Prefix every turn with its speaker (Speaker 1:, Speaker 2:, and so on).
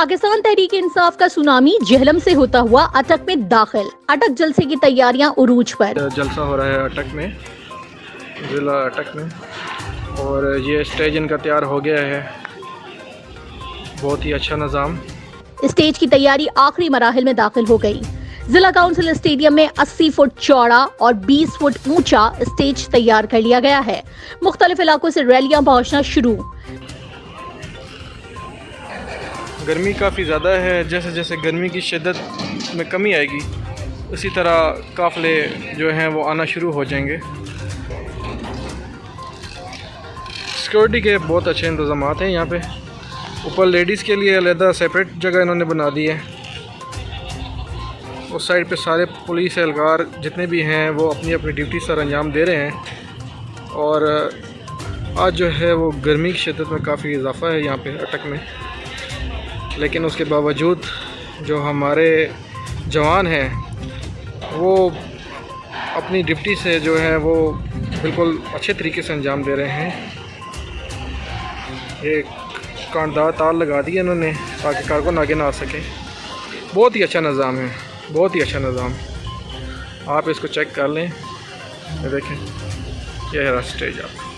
Speaker 1: پاکستان تحریک انصاف کا سونامی جہلم سے ہوتا ہوا اٹک میں داخل۔ اٹک جلسے کی تیاریاں عروج پر۔
Speaker 2: جلسہ ہو رہا ہے اٹک میں ضلع اٹک میں۔ اور یہ اسٹیج ان کا تیار ہو گیا ہے۔ بہت ہی اچھا نظام۔
Speaker 1: اسٹیج کی تیاری آخری مراحل میں داخل ہو گئی۔ ضلع کاؤنسل اسٹیڈیم میں اسی فٹ چوڑا اور بیس فٹ اونچا اسٹیج تیار کر لیا گیا ہے۔ مختلف علاقوں سے ریلیاں پہنچنا شروع۔
Speaker 2: گرمی کافی زیادہ ہے، جیسے جیسے گرمی کی شدت میں کمی آئے گی، اسی طرح قافلے جو ہیں وہ آنا شروع ہو جائیں گے۔ سیکورٹی کے بہت اچھے انتظامات ہیں یہاں پہ۔ اوپر لیڈیز کے لیے علیحدہ سیپریٹ جگہ انہوں نے بنا دی ہے۔ اس سائڈ پہ سارے پولیس اہلکار جتنے بھی ہیں وہ اپنی اپنی ڈیوٹی سر انجام دے رہے ہیں۔ اور آج جو ہے وہ گرمی کی شدت میں کافی اضافہ ہے یہاں پہ اٹک میں۔ لیکن اس کے باوجود جو ہمارے جوان ہیں، وہ اپنی ڈپٹی سے جو ہے وہ بالکل اچھے طریقے سے انجام دے رہے ہیں۔ یہ کاندار تار لگا دی انہوں نے تاکہ کارکن آگے نہ آ سکے۔ بہت ہی اچھا نظام ہے، بہت ہی اچھا نظام۔ آپ اس کو چیک کر لیں۔ دیکھیں، یہ ہے اسٹیج آپ